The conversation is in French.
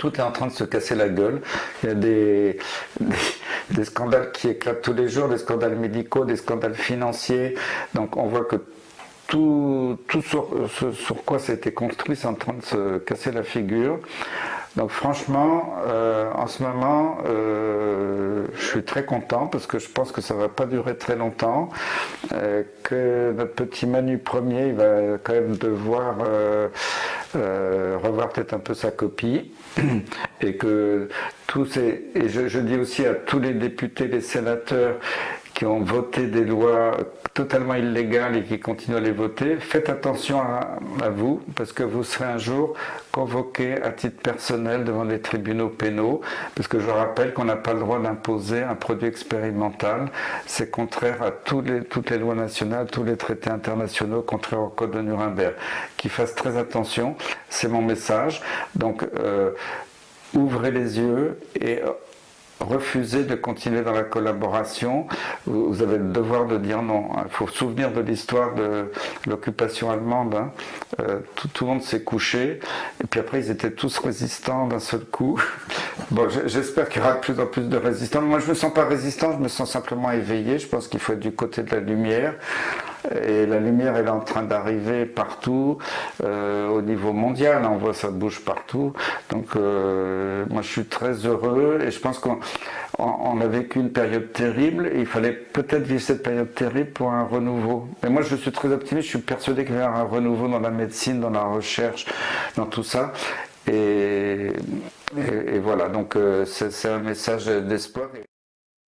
tout est en train de se casser la gueule. Il y a des, scandales qui éclatent tous les jours, des scandales médicaux, des scandales financiers. Donc on voit que tout, tout sur, sur quoi été construit, c'est en train de se casser la figure. Donc franchement, euh, en ce moment, euh, je suis très content parce que je pense que ça va pas durer très longtemps, euh, que notre petit Manu premier, il va quand même devoir revoir peut-être un peu sa copie. Et que tous ces, et je, je dis aussi à tous les députés, les sénateurs qui ont voté des lois totalement illégales et qui continuent à les voter, faites attention à, vous, parce que vous serez un jour convoqué à titre personnel devant les tribunaux pénaux, parce que je rappelle qu'on n'a pas le droit d'imposer un produit expérimental. C'est contraire à les, toutes les lois nationales, tous les traités internationaux, contraire au code de Nuremberg. Qu'ils fassent très attention, c'est mon message. Donc, euh, ouvrez les yeux et refuser de continuer dans la collaboration, vous avez le devoir de dire non. Il faut se souvenir de l'histoire de l'occupation allemande. Hein. Euh, tout, le monde s'est couché, et puis après ils étaient tous résistants d'un seul coup. Bon, j'espère qu'il y aura de plus en plus de résistants. Moi, je me sens pas résistant, je me sens simplement éveillé. Je pense qu'il faut être du côté de la lumière. Et la lumière, elle est en train d'arriver partout, euh, au niveau mondial. On voit ça bouge partout. Donc, euh, moi, je suis très heureux et je pense qu'on on a vécu une période terrible et il fallait peut-être vivre cette période terrible pour un renouveau. Mais moi, je suis très optimiste. Je suis persuadé qu'il y aura un renouveau dans la médecine, dans la recherche, dans tout ça. Et, et, voilà, donc euh, c'est un message d'espoir.